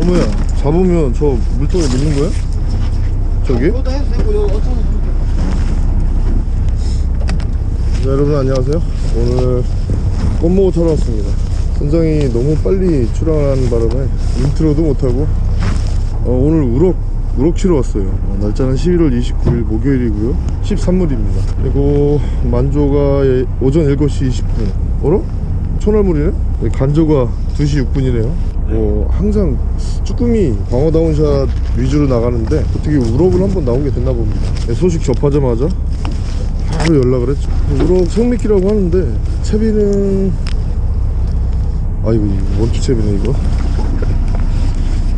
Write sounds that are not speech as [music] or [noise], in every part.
어머야 잡으면 저 물통에 넣는 거야? 저기? 네, 여러분 안녕하세요 오늘 꽃모고 타러 왔습니다 선장이 너무 빨리 출항하는 바람에 intro도 못하고 어, 오늘 우럭 우럭 치러 왔어요 어, 날짜는 11월 29일 목요일이고요 13물입니다 그리고 만조가 예- 오전 7시 20분 어라? 천알물이네? 네, 간조가 2시 6분이네요 뭐 항상 쭈꾸미 광어 down shot 위주로 나가는데 어떻게 우럭을 한번 나오게 됐나 봅니다. 네, 소식 접하자마자 바로 연락을 했죠. 우럭 생미끼라고 하는데 채비는 아 이거 원투 채비네 이거?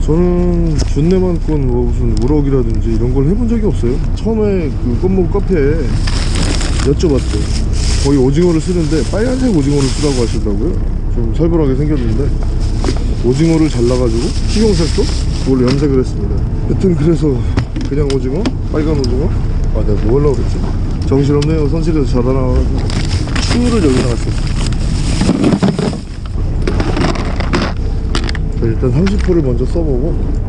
저는 준내만권 뭐 무슨 우럭이라든지 이런 걸 해본 적이 없어요. 처음에 그 껌모 카페에 여쭤봤죠 거의 오징어를 쓰는데 빨간색 오징어를 쓰라고 하시더라고요. 좀 살벌하게 생겼는데 오징어를 잘라가지고 식용색소 그걸로 염색을 했습니다. 여튼 그래서 그냥 오징어? 빨간 오징어? 아 내가 뭐 하려고 그랬지? 정신없네요. 선실에서 자다 나와가지고. 추를 여기 나왔어요. 자, 일단 30호를 먼저 써보고.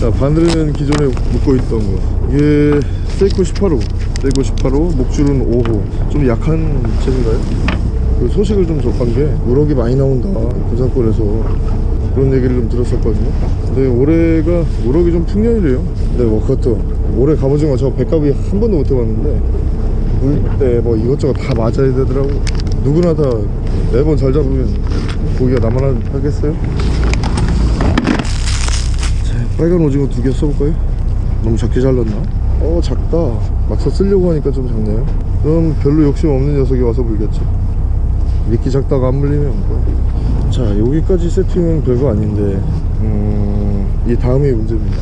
자 바늘은 기존에 묶고 있던 거. 이게 세이코 18호. 세이코 18호 목줄은 5호. 좀 약한 잼인가요? 그 소식을 좀 접한 게 우럭이 많이 나온다. 부산권에서 그런 얘기를 좀 들었었거든요. 근데 올해가 우럭이 좀 풍년이래요. 근데 뭐 그것도 올해 갑오징어 저 백갑이 한 번도 못 해봤는데 물 때 뭐 이것저것 다 맞아야 되더라고. 누구나 다 매번 잘 잡으면 고기가 나만 하겠어요? 자, 빨간 오징어 두 개 써볼까요? 너무 작게 잘랐나? 어 작다. 막상 쓰려고 하니까 좀 작네요. 그럼 별로 욕심 없는 녀석이 와서 물겠지 미끼 작다가 안 물리면 뭐. 자 여기까지 세팅은 별거 아닌데 음, 이 다음이 문제입니다.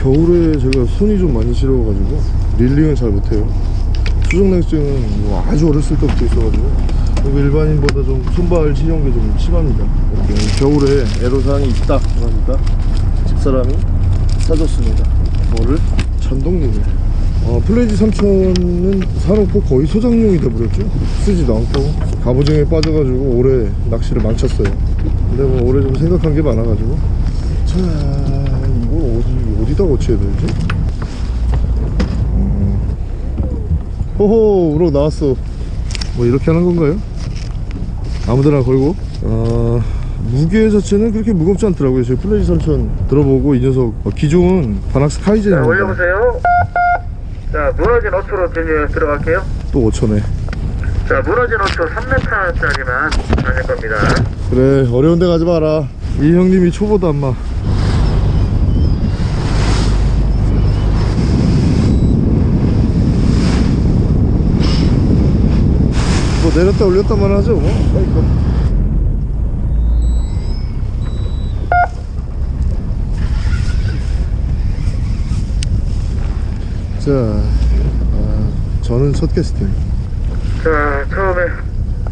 겨울에 제가 손이 좀 많이 시려워가지고 릴링을 잘 못해요. 수족냉증은 뭐 아주 어렸을 때부터 있어가지고 일반인보다 좀 손발 시려운 게 좀 심합니다. 겨울에 애로사항이 있다. 그러니까 집사람이 사줬습니다. 뭐를? 전동링을 어, 플레이지 3000은 사놓고 거의 소장용이 돼버렸죠. 쓰지도 않고. 갑오징어에 빠져가지고 올해 낚시를 망쳤어요. 근데 뭐 올해 좀 생각한 게 많아가지고. 자 이걸 어디, 어디다 고쳐야 되지? 음. 호호 우럭 나왔어. 뭐 이렇게 하는 건가요? 아무데나 걸고? 어, 무게 자체는 그렇게 무겁지 않더라고요. 저희 플레이지 3000 들어보고 이 녀석. 어, 기존 바낙스 자, 카이젠입니다. 올려보세요. 자, 무너진 5초로 진입 들어갈게요. 또 5천에 자, 무너진 5초 3m짜리만 다닐 겁니다. 그래 어려운 데 가지 마라 이 형님이 초보다 안마 뭐 내렸다 올렸다만 하죠 뭐 그러니까. 자 아, 저는 첫 캐스팅 자, 처음에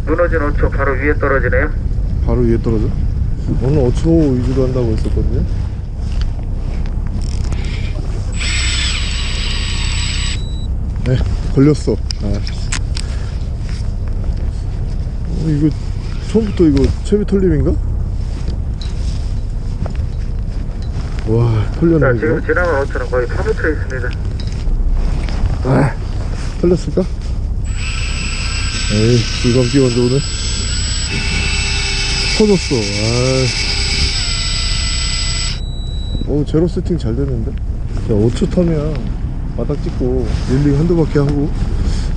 무너진 5초 바로 위에 떨어지네요. 바로 위에 떨어져? 오늘 5초 위주로 한다고 했었거든요 네 걸렸어 아. 어, 이거 처음부터 이거 채비 털림인가? 와 자, 털렸네 지금 이거 지나간 5초는 거의 파묻혀 있습니다. 아, 털렸을까? 에이 불감 끼웠는데 오늘 터졌어 아. 오 제로 세팅 잘 됐는데 자 어초 타면 바닥 찍고 reeling 한두 바퀴 하고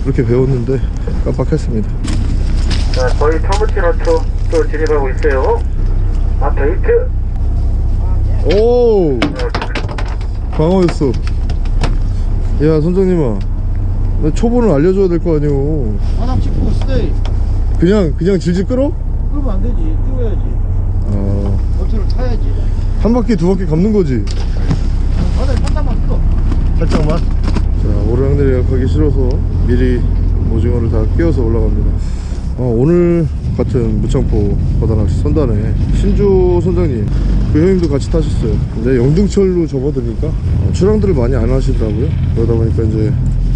그렇게 배웠는데 깜빡했습니다 자, 거의 파묻힌 어초 또 진입하고 있어요. 앞에 히트. 오 어, 광어였어 야 선장님아 나 초보는 알려줘야 될 거 아니오. 바닥 찍고 stay. 그냥 그냥 질질 끌어? 그러면 안 되지. 띄워야지. 아, 어트를 타야지. 한 바퀴 두 바퀴 감는 거지? 바닥에 판단만 풀어. 살짝만 자 오르락내리락 하기 싫어서 미리 오징어를 다 끼워서 올라갑니다. 어, 오늘 같은 무창포 바다낚시 선단에 신주 선장님 그 형님도 같이 타셨어요. 근데 영등철로 접어드니까? 어, 출항들을 많이 안 하시더라고요. 그러다 보니까 이제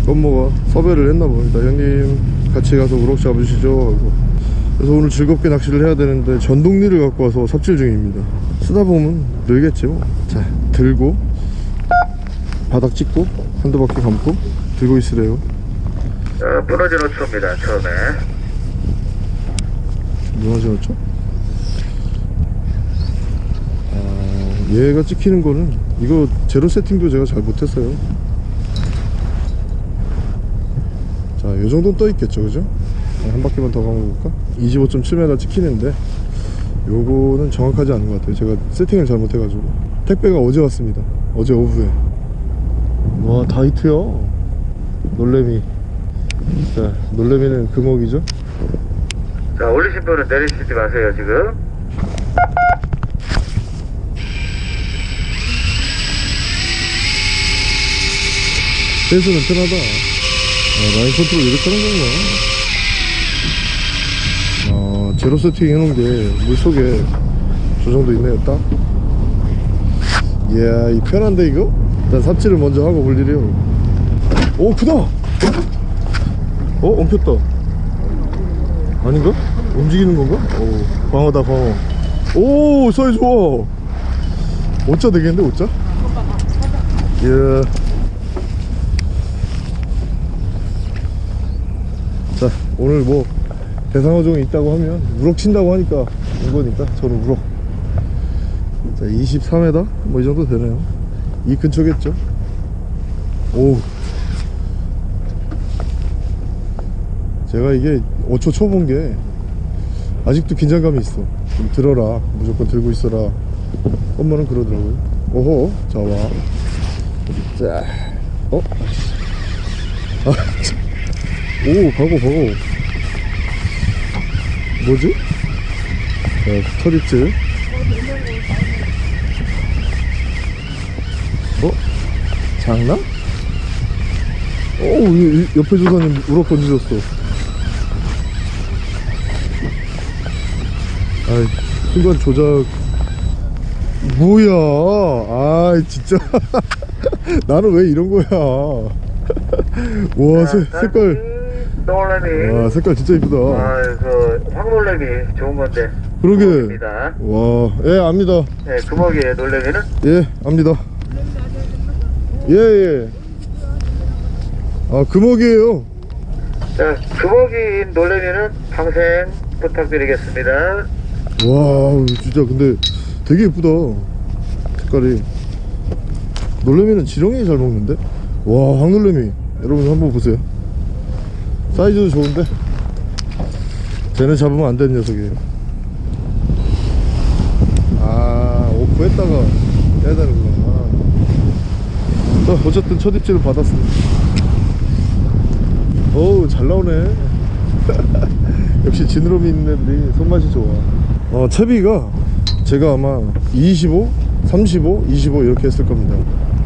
껌모가 섭외를 했나 봅니다. 형님 같이 가서 우럭 잡으시죠. 하고 그래서 오늘 즐겁게 낚시를 해야 되는데 전동리를 갖고 와서 삽질 중입니다. 쓰다 보면 늘겠지 뭐자 들고 바닥 찍고 한두 바퀴 감고 들고 있으래요. 어, 무너진 호초입니다, 처음에. 누가 지었죠? 아, 얘가 찍히는 거는 이거 제로 세팅도 제가 잘 못했어요 자 요정도는 떠 있겠죠 그죠? 한 바퀴만 더 감아볼까? 25.7m 찍히는데 요거는 정확하지 않은 것 같아요 제가 세팅을 잘못해가지고 택배가 어제 왔습니다 어제 오후에 와 다이트야 놀래미 자 놀래미는 금옥이죠 자, 올리신 분은 내리시지 마세요, 지금. 배수는 편하다. 아, 라인 컨트롤 이렇게 하는 거구나. 아, 제로 세팅 해놓은 게 물속에 조정도 있네요, 딱. 이야, 이 편한데, 이거? 일단 삽질을 먼저 하고 볼 일이요. 오, 크다! 어, 엉켰다. 아닌가? 움직이는 건가? 오, 방어다, 방어. 오, 사이 좋아. 오자 되겠는데, 오자? 이야. 자 오늘 뭐 대상어종이 있다고 하면 우럭 친다고 하니까 온 거니까 저는 우럭. 자 23m 뭐 이 정도 되네요. 이 근처겠죠? 오 제가 이게 5초 초본 게 아직도 긴장감이 있어. 좀 들어라. 무조건 들고 있어라. 엄마는 그러더라고요. 오호. 자와. 자. 어? [laughs] 아, 참. 오 가고 가고 뭐지? 자 터리츠 어? 장난? 오 이- 이 옆에 조사님 우럭 던지셨어. 아이 순간 조작. 뭐야? 아 진짜. [laughs] 나는 왜 이런 거야? [laughs] 와 색, 색깔 놀래미. 와 색깔 진짜 이쁘다 아, 그, 황놀래미 좋은 건데. 그러게. 와예 압니다 네, 금옥이에요, 놀래미는. 예 압니다 예예 아 금옥이에요 자, 금옥인 놀래미는 방생 부탁드리겠습니다. 와 진짜 근데 되게 예쁘다 색깔이 놀래미는 지렁이 잘 먹는데 와 황놀래미 여러분 한번 보세요 사이즈도 좋은데? 쟤는 잡으면 안 되는 녀석이에요. 아 오프 했다가 해야 되는구나. 자 어쨌든 첫 입질을 받았습니다. 어우 잘 나오네. [laughs] 역시 지느러미 있는 애들이 손맛이 좋아. 어 채비가 제가 아마 25, 35, 25 이렇게 했을 겁니다.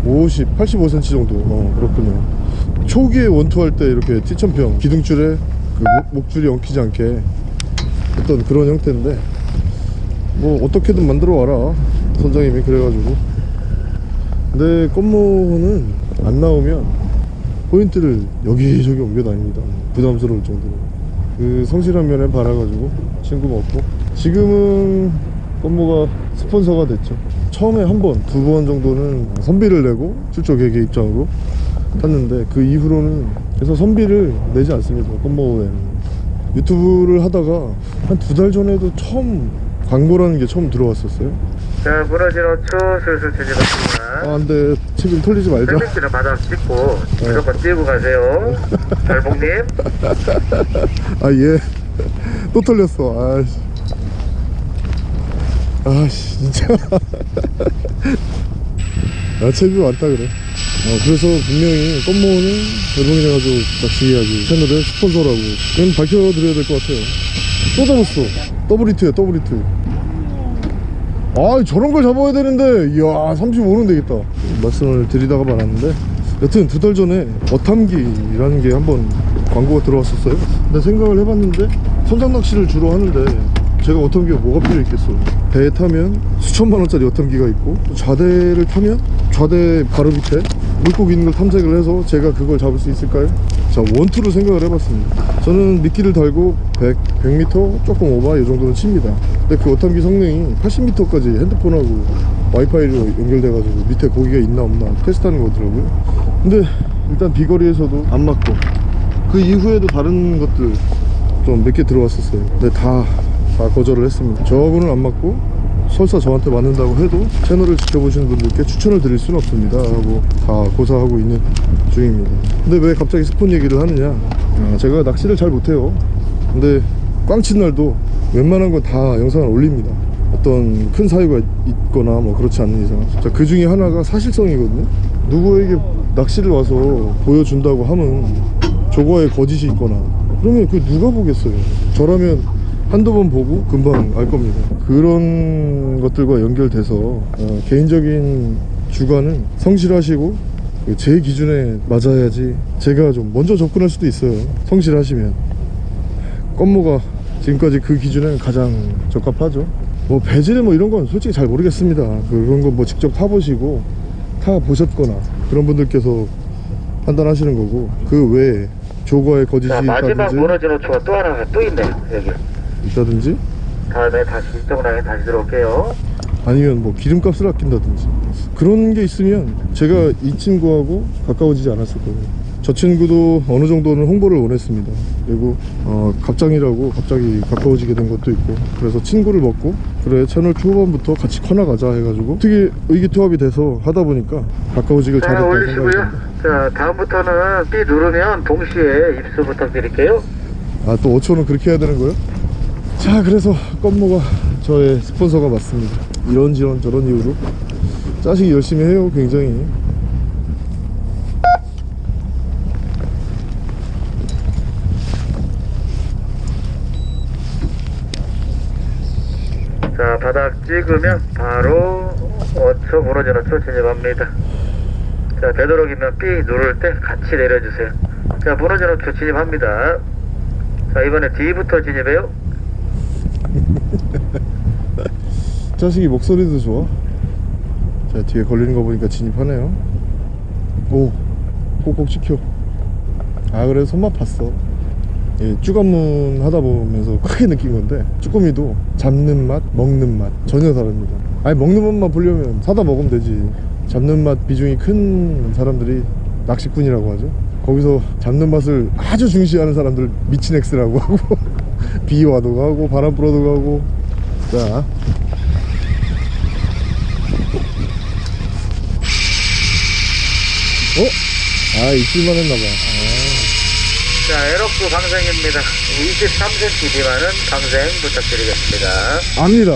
50, 85cm 정도. 어 그렇군요 초기에 원투할 때 이렇게 티천평 기둥줄에 그 목, 목줄이 엉키지 않게 했던 그런 형태인데 뭐 어떻게든 만들어 와라 선장님이 그래가지고. 근데 껌모는 안 나오면 포인트를 여기저기 옮겨 다닙니다. 부담스러울 정도로. 그 성실한 면에 바라가지고 친구 먹고. 지금은 껌모가 스폰서가 됐죠. 처음에 한 번, 두 번 정도는 선비를 내고 출조 계획 입장으로 탔는데 그 이후로는 그래서 선비를 내지 않습니다 껌모에는. 유튜브를 하다가 한 두 달 전에도 처음 광고라는 게 처음 들어왔었어요. 자, 무너진 호초 슬슬 진입합니다. 아 안돼 책임 털리지 말자. 셀렉트는 바닥 찍고 무조건 띄고 가세요. 달봉님. [laughs] 아 예. 또 털렸어. 아씨. 아씨 진짜. [laughs] 아 책임이 많다 그래 어, 그래서 분명히 껌모는 대동이래가지고 낚시 이야기. 채널의 스폰서라고. 그건 밝혀드려야 될 것 같아요. 또 잡았어. 더블 히트야 더블 히트. 아 저런 걸 잡아야 되는데. 이야 35는 되겠다. 말씀을 드리다가 말았는데. 여튼 두 달 전에 어탐기라는 게 한번 광고가 들어왔었어요. 근데 생각을 해봤는데 선상 낚시를 주로 하는데 제가 어탐기가 뭐가 필요 있겠어 배에 타면 수천만 원짜리 어탐기가 있고 좌대를 타면 좌대 바로 밑에 물고기 있는 걸 탐색을 해서 제가 그걸 잡을 수 있을까요? 자 원투로 생각을 해봤습니다. 저는 미끼를 달고 100, 100m 조금 오바 이 정도는 칩니다. 근데 그 어탐기 성능이 80m까지 핸드폰하고 와이파이로 연결돼가지고 밑에 고기가 있나 없나 테스트하는 거더라고요. 근데 일단 비거리에서도 안 맞고 그 이후에도 다른 것들 좀 몇 개 들어왔었어요. 근데 다, 다 거절을 했습니다. 저거는 안 맞고 설사 저한테 맞는다고 해도 채널을 지켜보시는 분들께 추천을 드릴 수는 없습니다. 하고 다 고사하고 있는 중입니다. 근데 왜 갑자기 스폰 얘기를 하느냐? 아, 제가 낚시를 잘 못해요. 근데 꽝친 날도 웬만한 건 다 영상을 올립니다. 어떤 큰 사유가 있거나 뭐 그렇지 않는 이상. 자, 그 중에 하나가 사실성이거든요. 누구에게 낚시를 와서 보여준다고 하면 저거에 거짓이 있거나. 그러면 그 누가 보겠어요? 저라면 한두 번 보고 금방 알 겁니다. 그런 것들과 연결돼서 어, 개인적인 주관은 성실하시고 제 기준에 맞아야지 제가 좀 먼저 접근할 수도 있어요. 성실하시면. 껌모가 지금까지 그 기준에 가장 적합하죠. 뭐 배질 뭐 이런 건 솔직히 잘 모르겠습니다. 그런 거뭐 직접 타보시고 타 보셨거나 그런 분들께서 판단하시는 거고 그 외에 조거에 거짓이 자 마지막 있다든지 무너진 호초가 또 하나가 또 있네요 여기 있다든지? 다음에 다시 이쪽 라인 다시 들어올게요. 아니면 뭐 기름값을 아낀다든지. 그런 게 있으면 제가 이 친구하고 가까워지지 않았을 거예요. 저 친구도 어느 정도는 홍보를 원했습니다. 그리고 어, 갑장이라고 갑자기 가까워지게 된 것도 있고. 그래서 친구를 먹고 그래 채널 초반부터 같이 커나가자 해가지고. 어떻게 의기투합이 돼서 하다 보니까 가까워지길 자 잘했다고 생각합니다. 자 다음부터는 B 누르면 동시에 입수 부탁드릴게요. 아또 5초는 그렇게 해야 되는 거예요? 자 그래서 껌모가 저의 스폰서가 맞습니다. 이런저런 저런 이유로 짜식이 열심히 해요 굉장히. 자 바닥 찍으면 바로 어초 무너진 어초 진입합니다. 자 되도록이면 B 누를 때 같이 내려주세요. 자 무너진 어초 진입합니다. 자 이번에 D부터 진입해요 [laughs] 짜식이 목소리도 좋아. 자 뒤에 걸리는 거 보니까 진입하네요. 오 꼭꼭 찍혀 아 그래도 손맛 봤어. 예, 쭈간문 하다 보면서 크게 느낀 건데 쭈꾸미도 잡는 맛 먹는 맛 전혀 다릅니다. 아니 먹는 맛만 보려면 사다 먹으면 되지. 잡는 맛 비중이 큰 사람들이 낚시꾼이라고 하죠. 거기서 잡는 맛을 아주 중시하는 사람들 미친 엑스라고 하고 비 와도 가고 바람 불어도 가고. 자. 어? 아 입질만 했나봐. 자 에럭스 방생입니다. 23cm 미만은 방생 부탁드리겠습니다. 아, 압니다.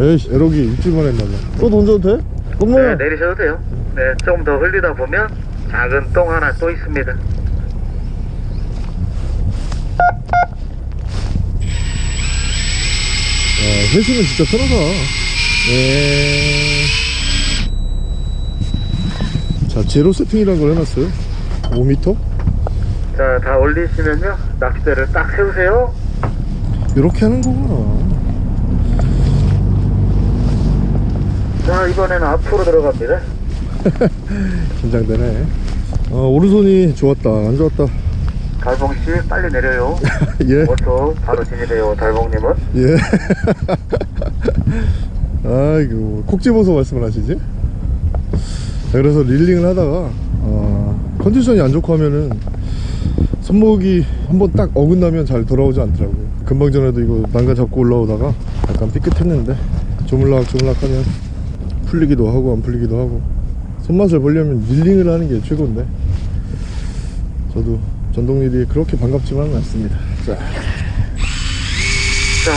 에이씨 에러기 입질만 했나봐. 또 던져도 돼? 네 엄마야 내리셔도 돼요. 네 조금 더 흘리다 보면 작은 똥 하나 또 있습니다 야, 회수는 진짜 편하다. 예. 자 제로 세팅이라는 걸 해놨어요. 5m? 자다 올리시면요. 낚싯대를 딱 세우세요. 이렇게 하는 거구나. 자 이번에는 앞으로 들어갑니다. [laughs] 긴장되네. 어, 오른손이 좋았다. 안 좋았다 달봉 씨 빨리 내려요 [laughs] 예 5초 바로 진입해요 달봉님은 예. [laughs] 아이고 콕 집어서 말씀을 하시지? 자, 그래서 릴링을 하다가 어, 컨디션이 안 좋고 하면은 손목이 한번 딱 어긋나면 잘 돌아오지 않더라고요 금방 전에도 이거 난간 잡고 올라오다가 약간 삐끗했는데 조물락 조물락 하면 풀리기도 하고 안 풀리기도 하고 손맛을 보려면 릴링을 하는 게 최고인데 저도 전동릴이 그렇게 반갑지만은 않습니다 자자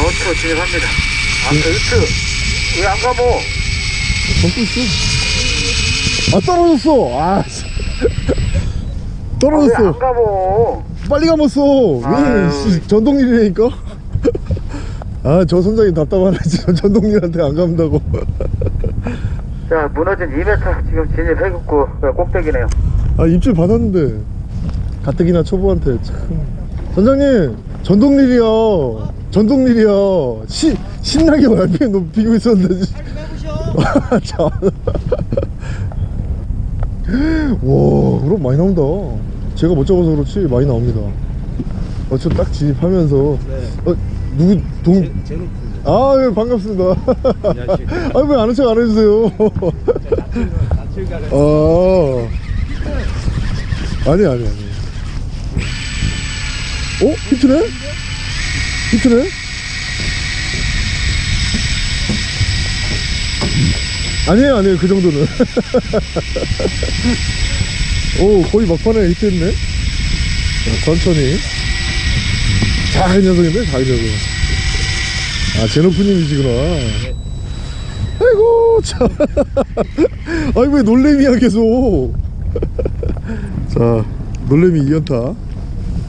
5초 진입합니다 앞에 히트 왜 안 가모 전고 있어. 아 떨어졌어. 아 떨어졌어. 안 가모 빨리 감았어. 왜 아유. 씨, 전동일이니까. 아 저 선장님 답답하네. [laughs] 진짜 전동일한테 안 감다고. 자 무너진 2m 지금 진입해갖고 꼭대기네요 아 입질 받았는데 가뜩이나 초보한테 참. 선장님 전동릴이요. 전동릴이요. 시, 신나게 RPM 높이고 있었는데. 씨. 아, 참. 와 그럼 많이 나온다 제가 못 잡아서 그렇지 많이 나옵니다 어저 딱 진입하면서 네. 어 누구 동 제. 아, 예, 반갑습니다. 안녕하십니까. [laughs] 아, 왜 아는 척안 해주세요? 아. 아니, 아니, 아니. 어? 히트네? 히트네? 아니에요, 아니에요. 그 정도는. [laughs] 오, 거의 막판에 히트했네? 자, 천천히. 작은 녀석인데? 작은 녀석. 아, 제노프님이시구나. 아이고, 참. [laughs] 아니, 왜 놀래미야, 계속. [laughs] 자, 놀래미 2연타.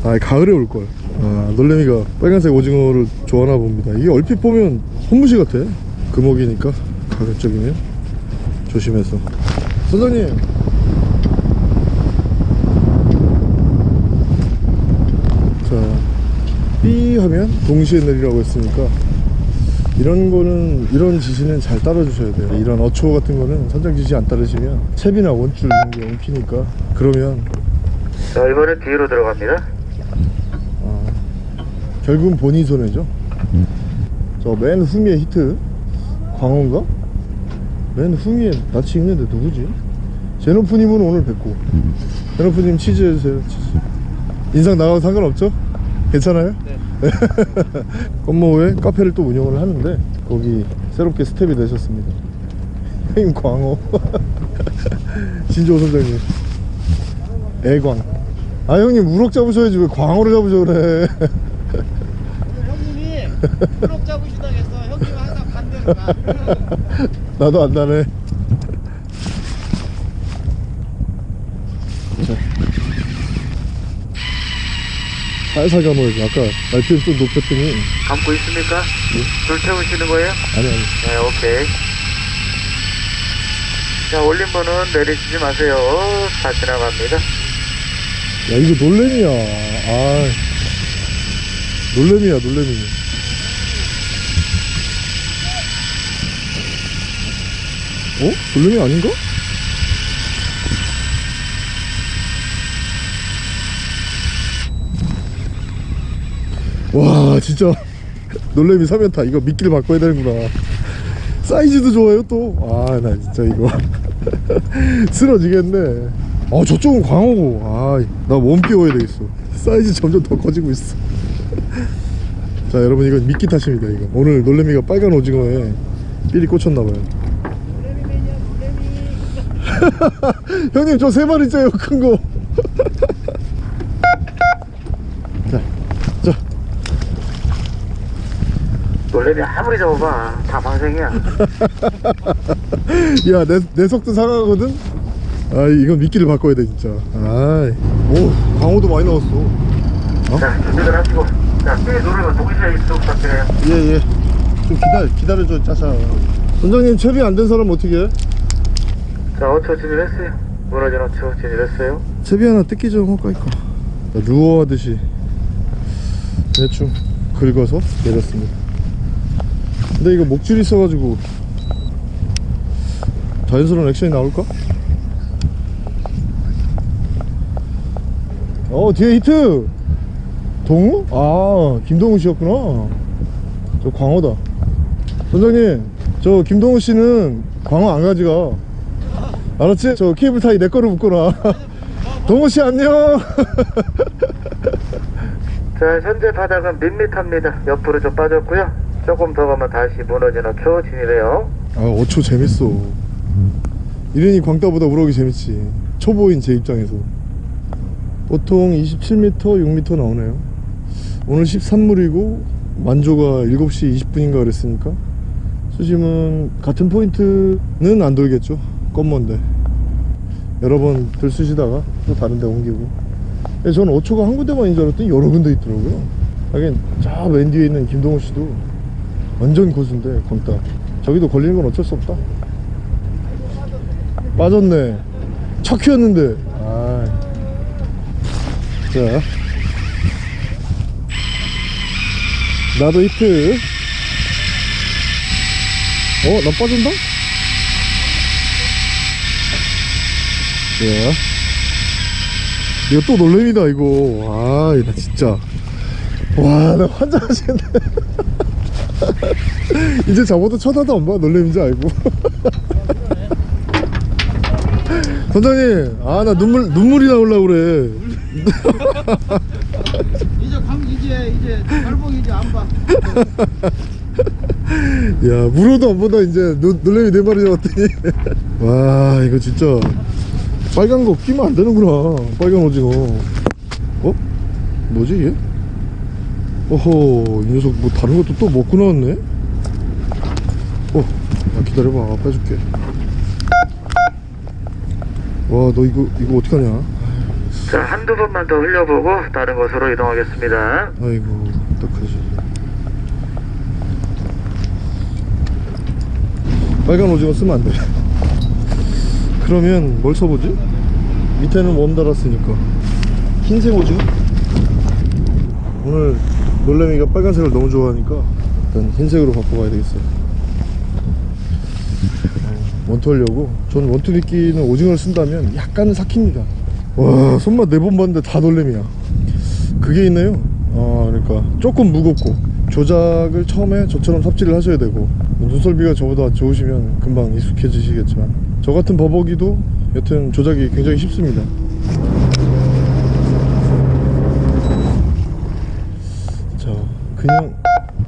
아, 가을에 올걸. 아, 놀래미가 빨간색 오징어를 좋아하나 봅니다. 이게 얼핏 보면 혼무시 같아. 금옥이니까, 가급적이면. 조심해서. 선장님. 자, 삐 하면 동시에 내리라고 했으니까 이런 거는 이런 지시는 잘 따라주셔야 돼요 이런 어초 같은 거는 선장 지시 안 따르시면 채비나 원줄 이런 게 엉키니까 그러면 자, 이번엔 뒤로 들어갑니다. 아, 결국은 본인 손해죠 저맨 후미에 히트 광어인가? 맨 후미에 낯이 익은데 누구지? 제노프님은 오늘 뵙고 제노프님 치즈 해주세요 치즈 영상 나가도 상관없죠? 괜찮아요? 네. [laughs] 껌모에 카페를 또 운영을 하는데 거기 새롭게 스텝이 되셨습니다 [laughs] 형님 광어 [laughs] 진조 선장님 애광 아 형님 우럭 잡으셔야지 왜 광어를 잡으셔 그래 형님이 블록 잡으시다 했어. 형님 항상 반대로 가. 나도 안 나네 자. 살살 감아야지 아까 RPM 좀 높였더니 감고 있습니까? 줄 태우시는 거예요? 아니 아니 네, 오케이. 자, 올린 번은 내리시지 마세요. 다 지나갑니다. 야 이거 놀래미야. 아 놀래미야 놀래미. 어? 놀래미 아닌가? 와 진짜. 놀래미 3연타 이거 미끼를 바꿔야 되는구나. 사이즈도 좋아요 또 아 나 진짜 이거 [laughs] 쓰러지겠네 아 저쪽은 광어고. 아나 몸 끼워야 되겠어. 사이즈 점점 더 커지고 있어. [laughs] 자 여러분 이건 미끼 탓입니다 이거. 오늘 놀래미가 빨간 오징어에 삘이 꽂혔나봐요. [laughs] 형님 저 세 마리째요 큰거. [laughs] 자, 자. 놀래미 아무리 잡아봐. 다 방생이야. 야, 내, 내 속도 상하거든? 아, 이건 미끼를 바꿔야 돼, 진짜. 아이. 오, 광어도 많이 나왔어. 자, 준비들 하시고. 자, 삐 누르면 동시에 입수 부탁드려요. 예, 예. 좀 기다려, 기다려줘, 짜자. 선장님, 채비 안 된 사람 어떻게 해? 자, 5초 진입했어요. 무너진 5초 진입했어요. 채비 하나 뜯기 좀 할까, 이까. 루어 하듯이 대충 긁어서 내렸습니다. 근데 이거 목줄이 있어가지고 자연스러운 액션이 나올까? 어 뒤에 히트 동우? 아 김동우 씨였구나 저 광어다 선장님 저 김동우 씨는 광어 안 가져가 알았지? 저 케이블 타이 내 거로 묶어놔 [laughs] 동우 씨 안녕 [laughs] 자, 현재 바닥은 밋밋합니다. 옆으로 좀 빠졌고요. 조금 더 가면 다시 무너진 5초 진입해요. 아 5초 재밌어 이ren이 광따보다 우럭이 재밌지 초보인 제 입장에서 보통 27m 6m 나오네요. 오늘 13물이고 만조가 7시 20분인가 그랬으니까 수심은 같은 포인트는 안 돌겠죠. 껌먼데. 여러 번 들쑤시다가 또 다른 데 옮기고. 저는 5초가 한 군데만인 줄 알았더니 여러 군데 있더라고요. 하긴 저 맨 뒤에 있는 김동호 씨도 완전 고수인데 광따. 저기도 걸리는 건 어쩔 수 없다. 빠졌네. 척키였는데. 아. 자 나도 히트 어? 나 빠진다? 예. 이거 또 놀래미다 이거 아나 진짜 와나 환장하시겠네 [laughs] 이제 저보다 쳐다도 안 봐 놀래미인지 알고 [laughs] 선장님 아 나 눈물 눈물이 나오려고 그래 [laughs] 이제 광 이제 이제 발봉 이제 안 봐. [laughs] 야 물어도 안 보다 이제 노, 놀래미 네 마리 잡았더니 [laughs] 와 이거 진짜 빨간 거 끼면 안 되는구나 빨간 오징어 어? 뭐지 얘? 어허 이 녀석 뭐 다른 것도 또 먹고 나왔네 어 야, 기다려봐 빼줄게 와 너 이거 이거 어떡하냐 자, 한두 번만 더 흘려보고 다른 곳으로 이동하겠습니다. 아이고 어떡하지 빨간 오징어 쓰면 안 돼 [laughs] 그러면 뭘 써보지? 밑에는 웜 달았으니까 흰색 오징어? 오늘 놀래미가 빨간색을 너무 좋아하니까 일단 흰색으로 바꿔봐야 되겠어요 어, 원투 하려고 전 원투 미끼는 오징어를 쓴다면 약간은 삭힙니다 와 손맛 네 번 봤는데 다 놀래미야. 그게 있네요. 아 그러니까 조금 무겁고 조작을 처음에 저처럼 삽질을 하셔야 되고 눈썰비가 저보다 좋으시면 금방 익숙해지시겠지만 저 같은 버벅이도 여튼 조작이 굉장히 쉽습니다. 자 그냥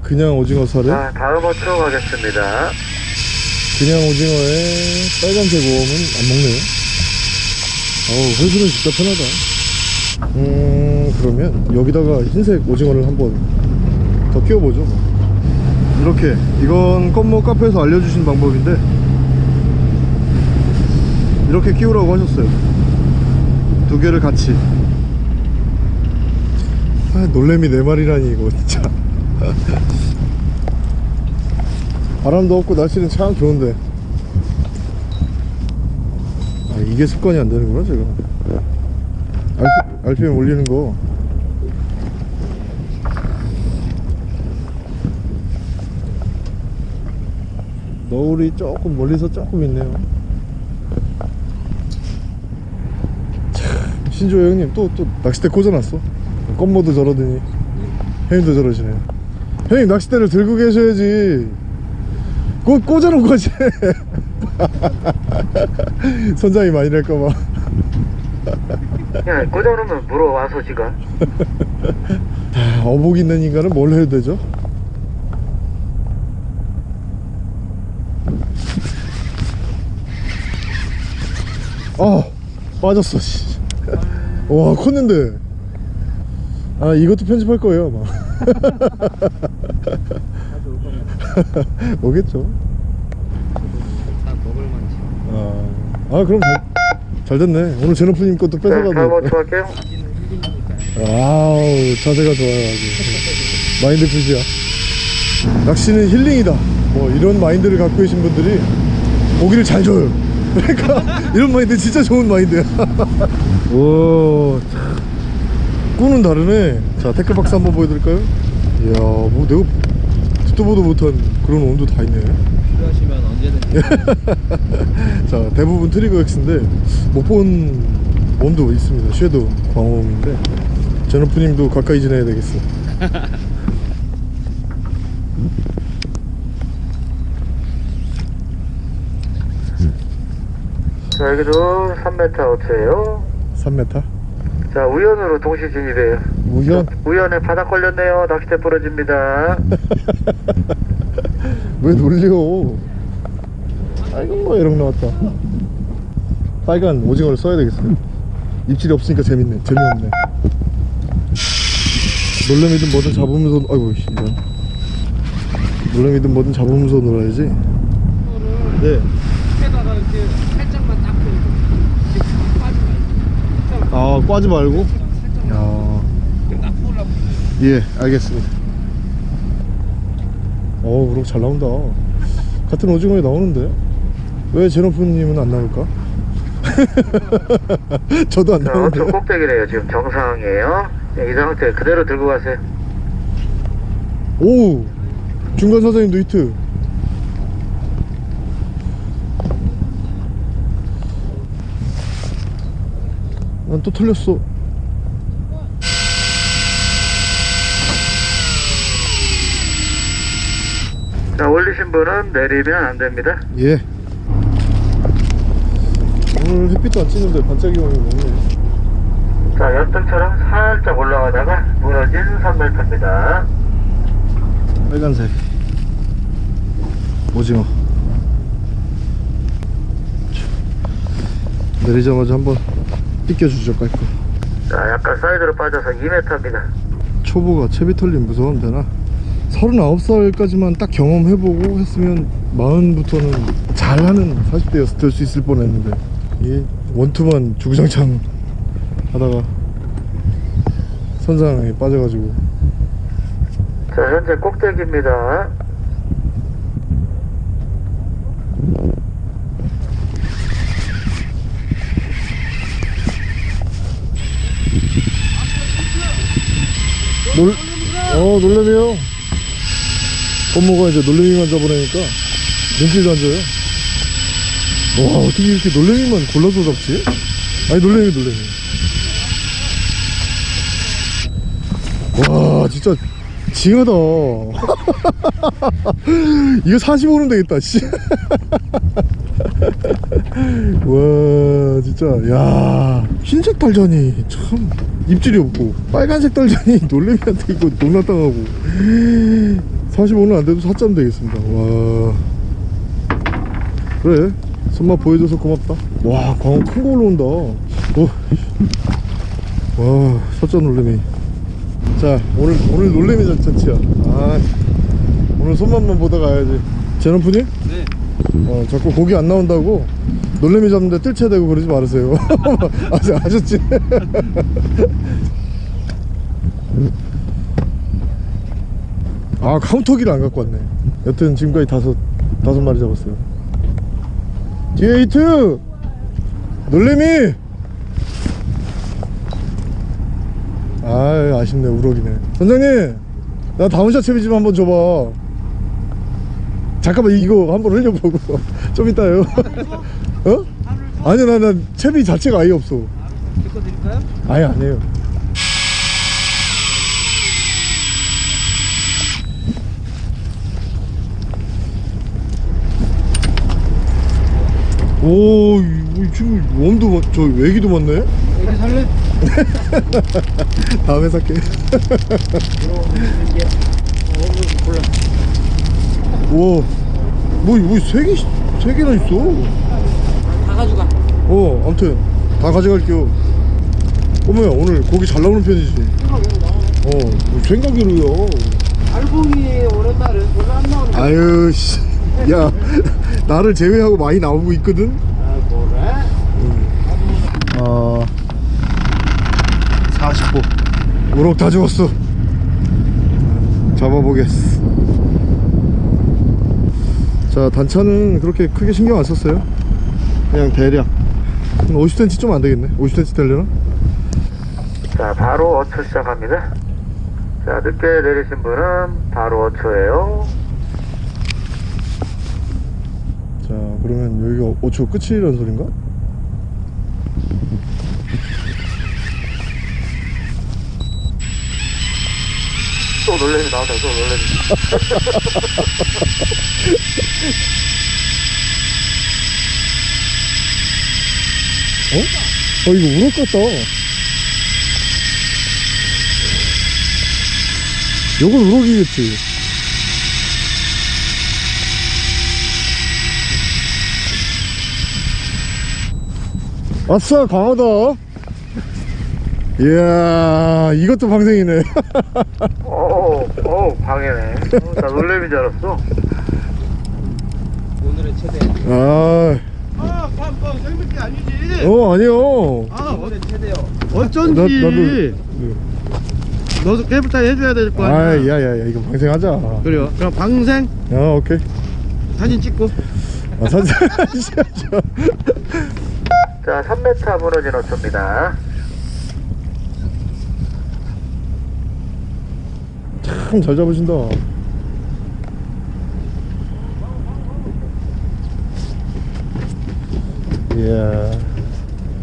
그냥 오징어 살에? 자, 다음 호초 가겠습니다. 그냥 오징어에 빨간색 오음은 안 먹네요 어우 회수는 진짜 편하다. 음 그러면 여기다가 흰색 오징어를 한번 더 끼워보죠. 이렇게. 이건 껌모 카페에서 알려주신 방법인데 이렇게 끼우라고 하셨어요. 두 개를 같이. 아 놀래미 네 마리라니 이거 진짜. [laughs] 바람도 없고 날씨는 참 좋은데 아 이게 습관이 안 되는구나 제가 RP, RPM 올리는 거. 너울이 조금 멀리서 조금 있네요. 참 신조 형님 또 또 낚싯대 꽂아놨어. 껌모도 저러더니. 형님도 저러시네. 형님 낚싯대를 들고 계셔야지. 꽂, 꽂아놓은 거지 [laughs] [laughs] 선장이 많이 낼까봐 야, 꽂아놓으면 물어와서 지가. 아, 어복 있는 인간은 뭘 해야 되죠? 아 빠졌어 씨. 와 컸는데 아 이것도 편집할 거예요 아마 [laughs] 오겠죠 다 먹을 만치. 아, 아 그럼 잘, 잘 됐네. 오늘 제노프님 것도 자, 다음 뺏어가도 호초 할게요. 아우 자세가 좋아요 아주. 마인드 푸시야. 낚시는 힐링이다. 뭐 이런 마인드를 갖고 계신 분들이 고기를 잘 줘요. [laughs] 그러니까 이런 마인드 진짜 좋은 마인드야. [laughs] 오 참. 꾼은 다르네. 자 tackle box 한번 보여드릴까요? 이야 뭐 내가 듣도 보도 못한 그런 worm도 다 있네 필요하시면 언제든. [laughs] 자 대부분 트리거 X인데 못 본 worm도 있습니다 shad 광어 worm인데 제노프님도 가까이 지내야 되겠어 자, 여기도 3m 호초예요. 3m 자, 우연으로 동시 진입해요. 우연 우연에 바닥 걸렸네요. 낚싯대 부러집니다. [laughs] 왜 놀려 아이고 이런 거 나왔다 빨간 오징어를 써야 되겠어요 입질이 없으니까 재밌네 재미없네 놀래미든 뭐든 잡으면서 아이고 씨, 이런 놀래미든 뭐든 잡으면서 놀아야지 네. 밑에다가 이렇게 살짝만 말고. 아 꽈지 말고 야. 예 알겠습니다 어우 그럼 잘 나온다 같은 오징어에 나오는데 왜 제노프님은 안 나올까? [laughs] 저도 안 자, 나오는데 호초 꼭대기래요. 지금 정상이에요. 네, 이 상태 그대로 들고 가세요. 오 중간 사장님도 히트 난 또 틀렸어 자, 올리신 분은 내리면 안 됩니다. 예 오늘 햇빛도 안 찌는데 반짝이가 없네 자, 연등처럼 살짝 올라가다가 무너진 3m입니다. 빨간색 오징어 내리자마자 한번 삐껴주죠 깔끔 자, 약간 사이드로 빠져서 2m입니다. 초보가 채비 털림 무서운데 나 39살까지만 딱 경험해보고 했으면 40부터는 잘하는 40대였을 될 수 있을 뻔했는데 이 원투만 주구장창 하다가 선상에 빠져가지고 자, 현재 꼭대기입니다. 놀, 어 놀래미요 꽃모가 이제 놀래미만 잡으라니까 눈길도 안 줘요. 와 어떻게 이렇게 놀래미만 골라서 잡지? 아니 놀래미 놀래미. 와 진짜 징하다. [laughs] 이거 45는 되겠다 씨. [laughs] 와 진짜 야. 흰색 달자니 참 입질이 없고 빨간색 달자니 놀래미한테 이거 농락당하고 45는 안돼도 4점 되겠습니다. 와. 그래. 손맛 보여줘서 고맙다. 와 광어 큰거 올라온다. 오. [laughs] 와 사자 놀래미. 자 오늘 오늘 놀래미 잔치야. 아 오늘 손맛만 보다 가야지. 제넌푸님 네. 어, 자꾸 고기 안 나온다고 놀래미 잡는데 뜰채 대고 그러지 말으세요. [laughs] 아셨지? [laughs] 아 카운터기를 안 갖고 왔네. 여튼 지금까지 다섯 다섯 마리 잡았어요. 뒤에 히트! 놀래미! 아 아쉽네 우럭이네. 선장님! 나 down shot 채비 좀 한번 줘봐. 잠깐만 이거 한번 흘려보고. [laughs] 좀 이따요. [laughs] 어? 아니야 나, 나 채비 자체가 아예 없어. 제 거 드릴까요? 아예 아니에요 오, 이 친구 웜도 많, 저 외기도 많네. 여기 살래? [laughs] 다음에 살게. 이게 어, 골라. 와, 뭐, 뭐세 개, 세 개나 있어. 다 가져가. 어, 아무튼 다 가져갈게요. 어머야, 오늘 고기 잘 나오는 편이지. 어, 뭐 생각으로요. 알봉이 오랜날은 별로 안 나오는. 아유, 씨, 야, [laughs] 나를 제외하고 많이 나오고 있거든. 아, 뭐래? 어 40호 우럭 다 죽었어 잡아보겠어 자 단차는 그렇게 크게 신경 안 썼어요 그냥 대략 50cm 좀 안 되겠네 50cm 되려나? 자, 바로 어초 시작합니다. 자, 늦게 내리신 분은 바로 어초예요. 자 그러면 여기가 5초 끝이라는 소린가? 또 놀래미 나왔다, 또 놀래미. 어? 어 이거 우럭 같다 요건 우럭이겠지 아싸 강하다 이야 이것도 방생이네 오, 오, 방해네. 어, 나 놀래미인 줄 알았어. 오늘의 최대. 아, 아, 깜깜 생맥기 아니지? 어 아니요 아, 오늘의 최대요. 어쩐지. 나, 나도 너도 깨부터 해줘야 될 거아 아니야? 야야 야 이거 방생하자 그래요. 그럼 방생 아 오케이 사진 찍고. 아 사진 [laughs] 자, 3m 무너진 어초입니다. 참 잘 잡으신다. 이야.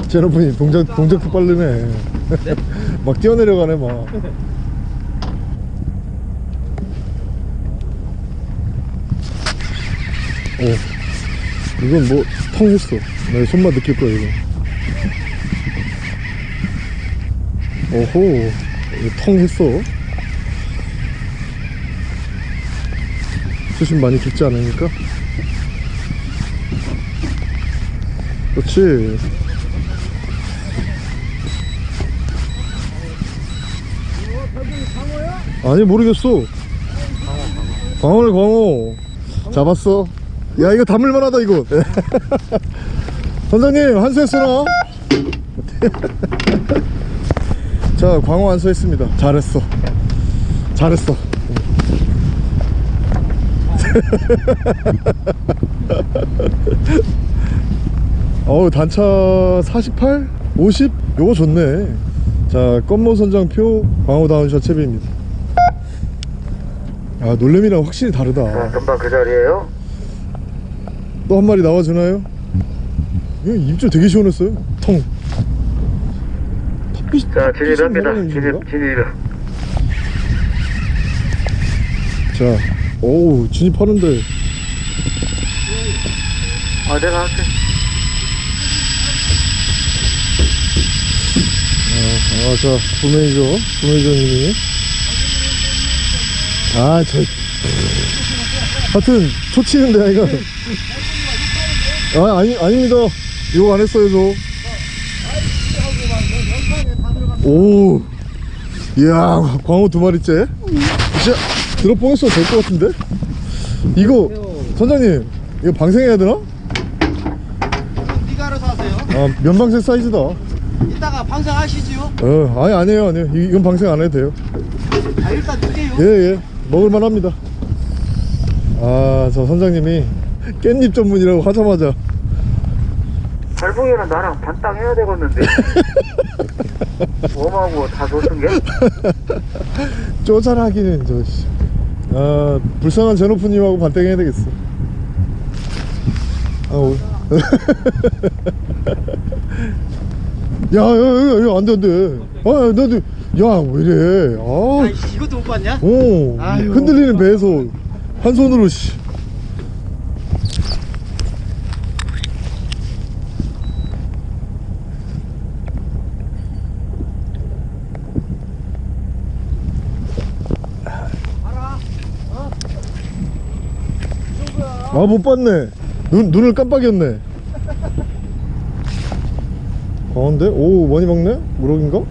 제노분이 동작 동작도 빠르네. [laughs] 막 뛰어내려가네 막. 오, 이건 뭐 텅 했어. 내 손만 느낄 거야 이거. 오호, 텅 했어. 수심 많이 깊지 않으니까. 그렇지. 아니 모르겠어. 광어네 광어. 잡았어. 야 이거 담을만하다 이거. [laughs] 선장님 한수했으나? [laughs] 자 광어 한 수 했습니다. 잘했어. 잘했어. [laughs] 어우 단차 48? 50? 요거 좋네 자 껌모 선장표 광어 down shot 채비입니다 아 놀래미랑 확실히 자, 다르다 금방 그 자리에요. 또 한 마리 나와주나요? 이거 입질 되게 시원했어요 통 턱빛 자, 진입합니다. 진입, 진입. 자 오우 진입하는데 아, 내가 할게. 아, 자, 부메이저, 부메이저님이. 아, 저. 하여튼, 초치는데, 이거. 아, 아니, 아닙니다. 이거 안 했어요, 저. 오. 이야, 광어 두 마리째. 진짜, 들어뽕했어도 될것 같은데? 이거, 선장님, 이거 방생해야 되나? 네가 알아서 하세요 아, 면방생 사이즈다. 이따가 방생하시지요 어, 아니, 아니에요, 아니에요. 이- 이건 방생 안 해도 돼요. 아 일단 드세요 예, 예. 먹을만 합니다. 아, 저 선장님이 깻잎 전문이라고 하자마자. 발봉이랑 나랑 반땅 해야 되겠는데. [laughs] 웜하고 다 줬은 게? 쪼잘하기는, 저, 씨. 아, 불쌍한 제노프님하고 반땡해야 되겠어. 아, 오. [laughs] 야, 야, 야, 야, 안 돼, 안 돼. 아, 야, 나도, 야, 왜 이래. 아, 아 이것도 못 봤냐? 오. 아유. 흔들리는 배에서 한 손으로, 씨. 아, 못 봤네. 눈, 눈을 깜빡였네. 가운데? 오, 많이 먹네? 우럭인가?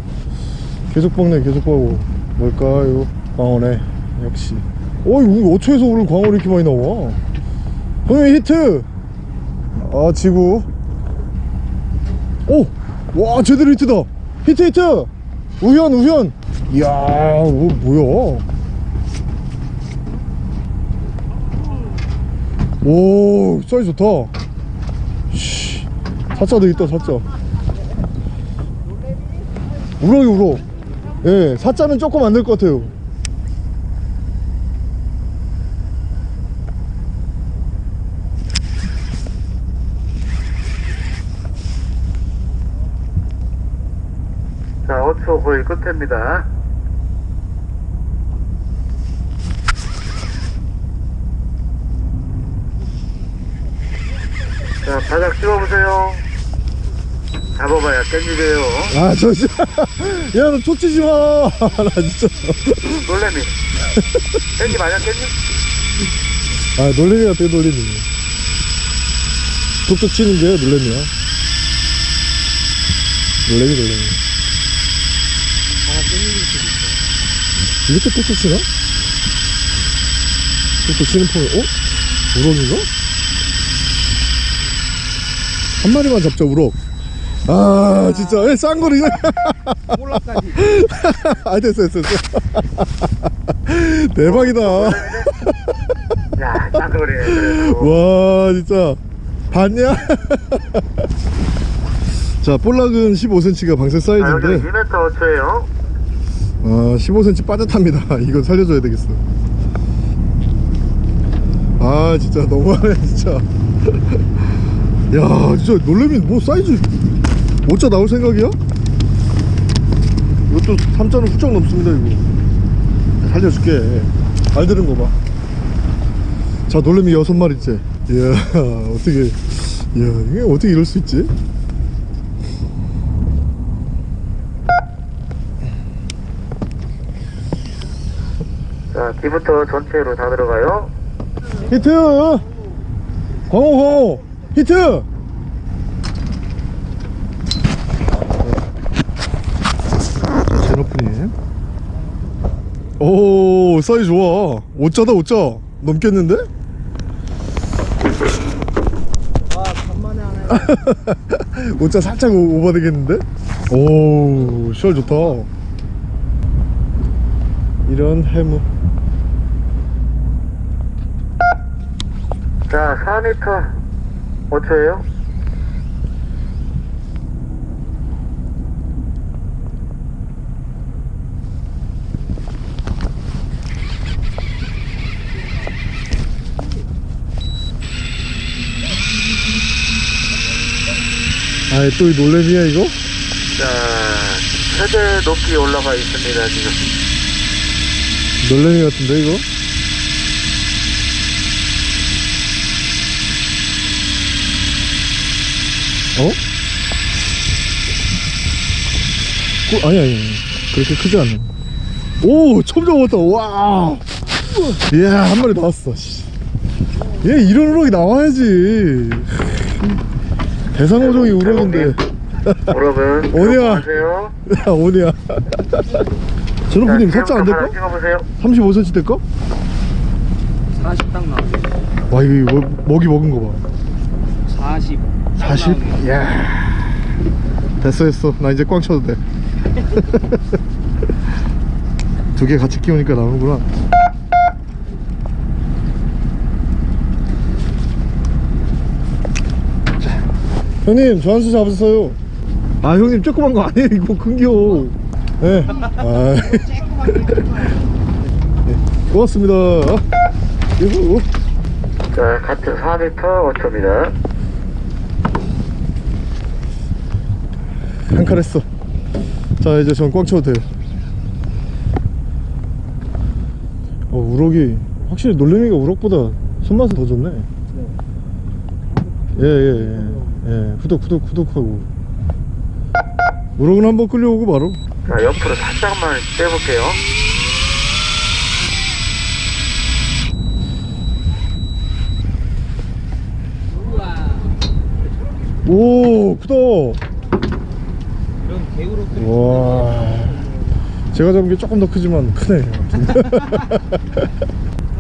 계속 먹네, 계속 먹고. 뭘까요? 광어네. 역시. 어, 이거 어초에서 오늘 광어 이렇게 많이 나와? 형님 히트! 아, 지구. 오! 와, 제대로 히트다! 히트, 히트! 우현, 우현! 이야, 뭐, 뭐야? 오 사이즈 좋다. 씨 사자도 있다 사자. 우럭이 우럭 예 사자는 조금 안 될 것 같아요. 자, 5초 거의 끝입니다. 자, 바닥 찍어보세요. 잡아봐야 깻잎이에요. 아 저 진짜 야 너 쫓지지 마나 진짜 놀래미. 깻잎 아니야, 깻잎? 아 놀래미 같아 놀래미 툭툭 치는 게 놀래미야 놀래미 놀래미 이렇게 툭툭 치나? 툭툭 치는 폼이 어? 우럭인가? 한 마리만 잡자 우럭 아 진짜. 왜 싼거리 올라까지. 아 됐어 됐어 됐어. [laughs] 대박이다. 야, 짱거리네, 그래도. 와 진짜. 봤냐? [laughs] 자 볼락은 15cm가 방생 사이즈인데. 2m 5초에요. 아 15cm 빠듯합니다. [laughs] 이건 살려줘야 되겠어. 아 진짜 너무하네 진짜 야 진짜 놀래미 뭐 사이즈 5자 나올 생각이야? 이것도 3자는 훌쩍 넘습니다 이거 살려줄게 알 들은 거봐 자 놀래미 여섯 마리째 이야 [laughs] 어떻게 이야 이게 어떻게 이럴 수 있지? 자, 뒤부터 전체로 다 들어가요. 히트! 광어 광어 히트! 제노프님 오 사이즈 좋아 5자다 5자 넘겠는데? 와 간만에 하네 5자 살짝 오- 오버되겠는데? 오 씨알 좋다 이런 해무 자, 4m 5초예요. 아이 또이 놀래미야 이거? 자, 최대 높이 올라가 있습니다, 지금. 놀래미 같은데 이거? 어? 꾸, 아니 아니 아니. 그렇게 크지 않네 오 처음 잡았다 와 이야 한 마리 나왔어 씨. 얘 이런 우럭이 나와야지 대상어종이 우럭인데 여러분. 야 오냐 전호프님 살짝 안 될까? 찍어보세요. 35cm 될까? 40딱 나오죠. 와 이거 뭐- 먹이 먹은 거 봐. 40. 40? 이야. 됐어 됐어. 나 이제 꽝 쳐도 돼. [laughs] 두 개 같이 끼우니까 나오는구나. 자, 형님 저 한 수 잡았어요. 아 형님 조그만 거 아니에요 [laughs] 이거 큰겨. 네. 아. [laughs] 네. 고맙습니다. 이거. 자, 같은 4m 5초입니다. 한칸 했어 자 이제 전 꽉 쳐도 돼요 어 우럭이 확실히 놀래미가 우럭보다 손맛은 더 좋네 예예예 예, 예. 후덕 후덕 후덕하고 우럭은 한번 끌려오고 바로 자, 옆으로 살짝만 빼볼게요. 우와. 오 크다. 와 제가 잡은 게 조금 더 크지만 크네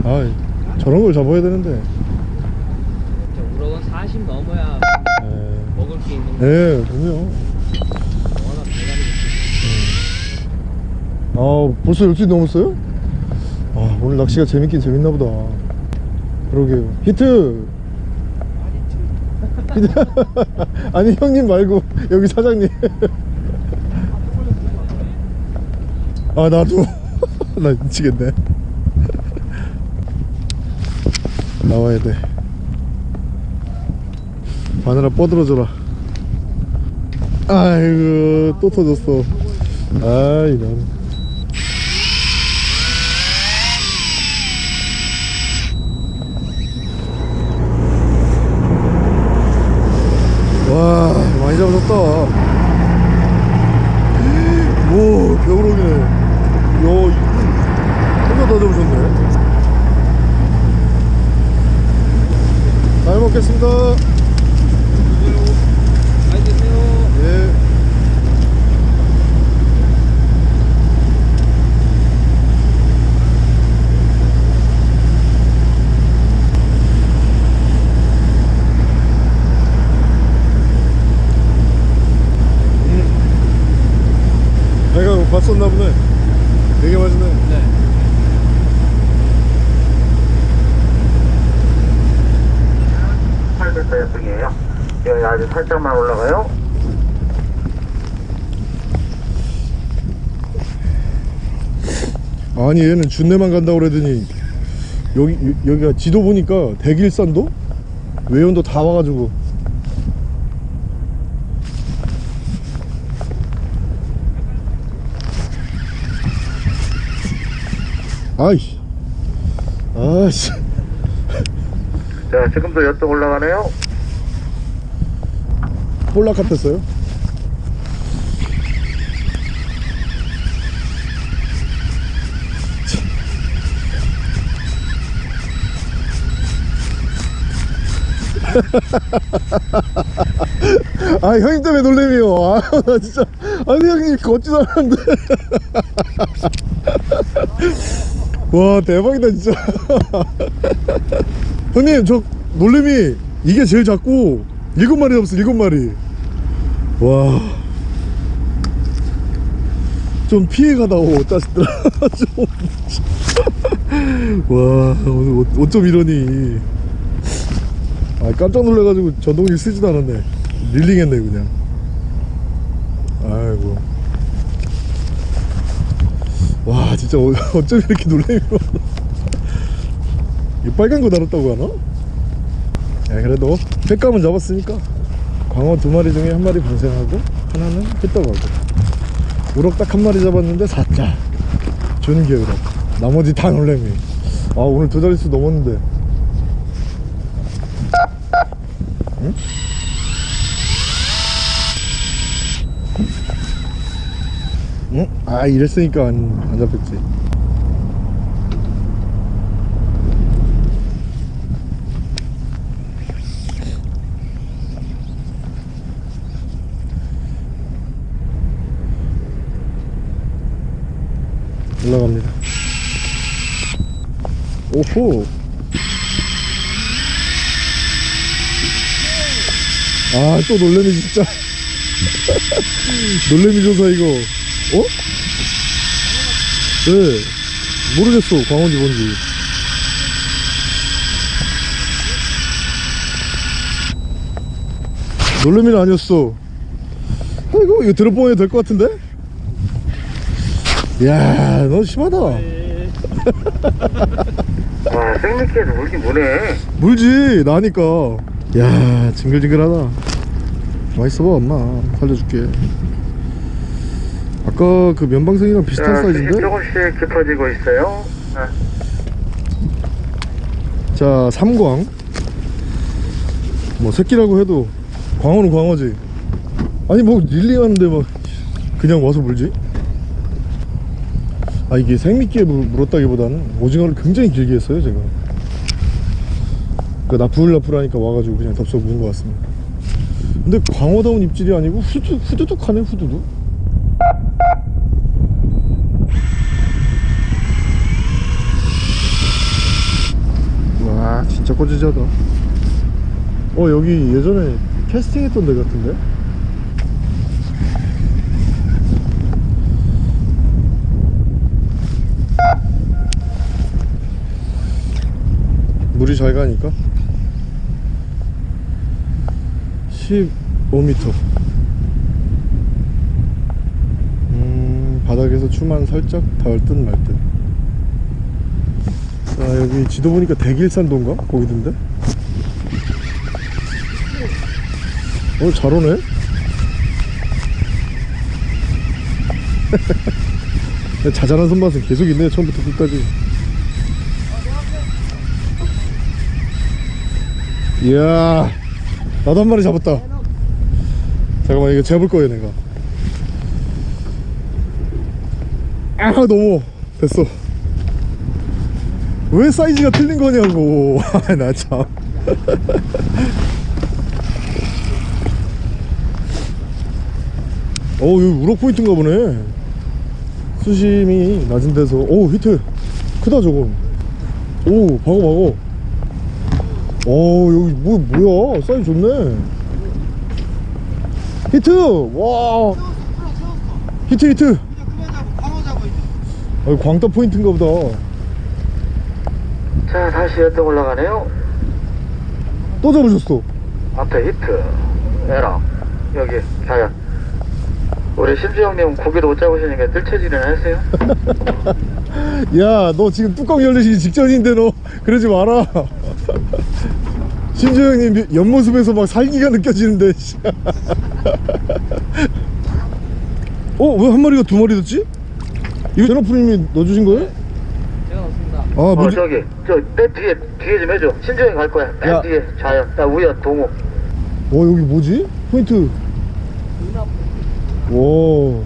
아 [laughs] 저런 걸 잡아야 되는데 우럭은 40 넘어야 예. 먹을 게 있는 거. 예, 그럼요. 대가리 아, 벌써 12시 넘었어요? 아, 오늘 낚시가 재밌긴 재밌나 보다. 그러게요. 히트! 히트! [laughs] 아니, 형님 말고, 여기 사장님. [laughs] 아, 나도. [laughs] 나 미치겠네. 나와야 돼. 바늘아 뻗어져라. 아이고, 또 터졌어. 아, 이런. 와 많이 잡으셨다 오 겨울오기네 야 혼자 다 잡으셨네. 잘 먹겠습니다 아니 얘는 준내만 간다고 그러더니 여기 여기가 지도 보니까 대길산도? 외연도 다 와가지고. 아이 아이씨. 자 지금도 여쪽 올라가네요. 볼락 같았어요? 아 형님 때문에 놀래미요. 아나 진짜. 아니 형님 걷지도 않았는데. 와 대박이다 진짜. 형님 저 놀래미 이게 제일 작고 일곱 마리 잡았어 일곱 마리. 와. 좀 피해가다 오 짜식들아 [laughs] 좀. 와 오늘 어- 어쩜 이러니 아 깜짝 놀라가지고 전동기 쓰지도 않았네. 릴링했네 그냥. 아이고. 와 진짜 어, [laughs] 어쩜 이렇게 놀래미로 [laughs] 이 빨간 거 달았다고 하나? 야 그래도 횟감은 잡았으니까 광어 두 마리 중에 한 마리 방생하고 하나는 휘떡하고. 우럭 딱 한 마리 잡았는데 4자. 준게 우럭 나머지 다 놀래미. 아 오늘 두 자릿수 넘었는데 응? 응? 아 이랬으니까 안, 안 잡혔지 올라갑니다 오호 아 또 놀래미 진짜 [laughs] 놀래미 조사 이거 어? 네 모르겠어 광어인지 뭔지 놀래미는 아니었어 아이고 이거 들어보면 될것 같은데? 야, 너 심하다. [laughs] 와, 생미끼에서 물긴 무네. 물지, 나니까. 야, 징글징글하다. 맛있어봐, 엄마. 살려줄게. 아까 그 면방생이랑 비슷한 자, 사이즈인데? 조금씩 깊어지고 있어요. 아, 자, 삼광. 뭐, 새끼라고 해도 광어는 광어지. 아니, 뭐, 릴링하는데 막, 그냥 와서 물지? 아, 이게 생미끼에 물, 물었다기보다는 오징어를 굉장히 길게 했어요, 제가. 그 나풀나풀 하니까 와가지고 그냥 덥석 묵은 것 같습니다. 근데 광어다운 입질이 아니고 후두, 후두둑 하네, 후두둑. 와 진짜 꼬지지하다 어 여기 예전에 캐스팅 했던 데 같은데? 물이 잘 가니까 15m 음 바닥에서 추만 살짝 닿을 듯 말듯 아 여기 지도 보니까 대길산도인가? 거기던데? 어잘 오네? [laughs] 자잘한 손맛은 계속 있네 처음부터 끝까지 이야 나도 한 마리 잡았다. 잠깐만 이거 재볼 거예요 내가. 아 너무. 됐어. 왜 사이즈가 틀린 거냐고. 아, 나참. 어 여기 우럭 포인트인가 보네. 수심이 낮은 데서. 오 히트. 크다 저거. 오 박어 박어 오 여기 뭐 뭐야? 사이즈 좋네. 히트! 와. 히트 히트. 이제 아, 광다 포인트인가 보다. 자, 다시 엿도 올라가네요. 또 잡으셨어. 앞에 히트, 에라, 여기 자연. 우리 심지 형님 고기도 못 잡으시니까 뜰채질이나 하세요. [laughs] 야 너 지금 뚜껑 열리기 직전인데 너. 그러지 마라 [laughs] 신주 형님 옆모습에서 막 살기가 느껴지는데 씨. 어? 왜 한 마리가 두 마리 됐지? 이거 제너프님이 넣어주신 거예요? 제가 넣었습니다. 아어 뭐지? 저기 저맨 뒤에 뒤에 좀 해줘 신중히 갈 거야 맨 야. 뒤에 좌연 나 우연 동호 와 여기 뭐지? 포인트 와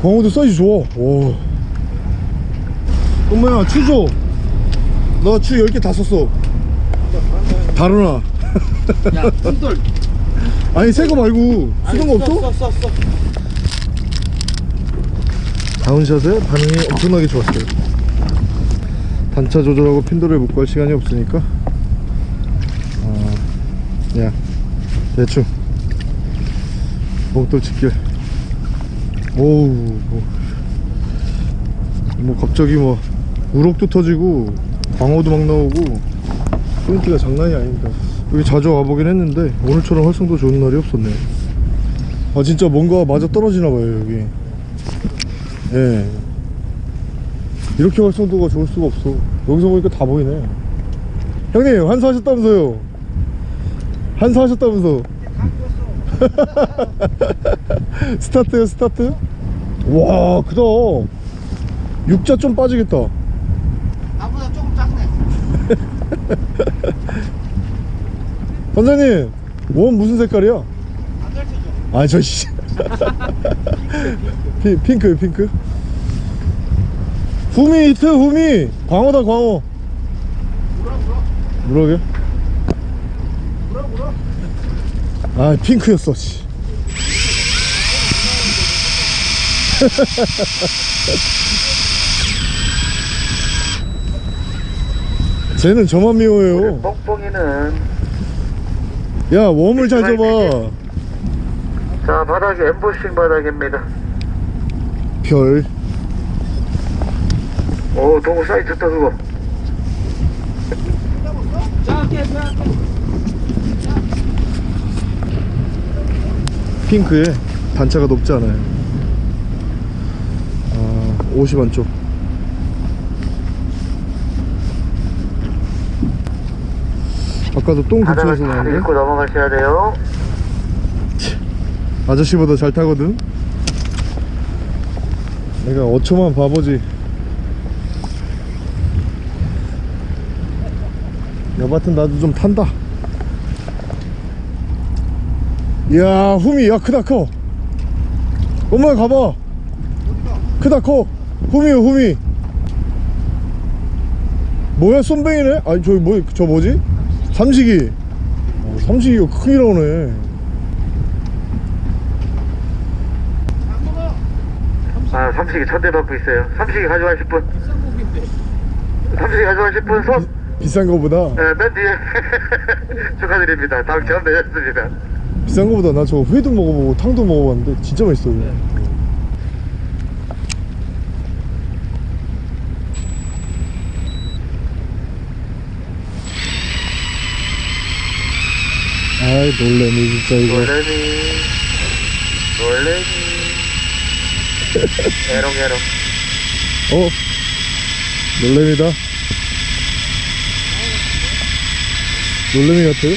광어도 사이즈 좋아 와 엄마야 추줘 나 추 10개 다 썼어 다루나. 야 뚱돌 아니 새 거 말고 쓰던 거 없어? 써 써 써 다운샷에 반응이 엄청나게 좋았어요. 단차 조절하고 핀도를 묶고 할 시간이 없으니까. 어, 그냥 대충. 목돌 집길 오우 뭐, 뭐 갑자기 뭐 우럭도 터지고 광어도 막 나오고 포인트가 장난이 아닙니다 여기 자주 와보긴 했는데 오늘처럼 활성도 좋은 날이 없었네 아 진짜 뭔가 맞아 떨어지나 봐요 여기 예. 이렇게 활성도가 좋을 수가 없어. 여기서 보니까 다 보이네. 형님, 한수하셨다면서요? 한수하셨다면서? [laughs] 스타트요, 스타트? 와, 크다. 육자 좀 빠지겠다 조금 작네. [laughs] 선생님, 원 무슨 색깔이야? 안 가르쳐줘. 아, 저, 씨. [laughs] 피, 핑크요, 핑크? 후미 히트, 후미! 광어다, 광어. 물어 물어? 물어 물어. 아 핑크였어 씨. [laughs] 쟤는 저만 미워해요. 뽕뽕이는 야 웜을 잘 줘봐. 자 바닥이 엠보싱 바닥입니다. 별. 오 동호 사이즈 좋다 그거. 핑크에 단차가 높지 않아요. 아 50원 쪽 아까도 똥잘 나왔는데? 입고 넘어가셔야 돼요. 아저씨보다 잘 타거든? 내가 어초만 바보지. 여하튼 나도 좀 탄다. 이야 후미 야 크다 커. 엄마 가봐. 크다 커. 후미요 후미. 뭐야 쏨뱅이네? 아니 저기 뭐, 저 뭐지? 삼식이. 어, 삼식이가 크게 나오네. 아 삼식이 천대 받고 있어요. 삼식이 가져가실 분 삼식이 가져가실 분 손? 비싼 거보다? 네, 맨 뒤에. [laughs] 축하드립니다. 당첨 되셨습니다. 비싼 거보다 나 저거 회도 먹어보고 탕도 먹어봤는데 진짜 맛있어요 아이 놀래미 진짜 이거. 놀래미. 놀래미. [laughs] 에롱에롱. 어? 놀래미다? 놀래미 같아요?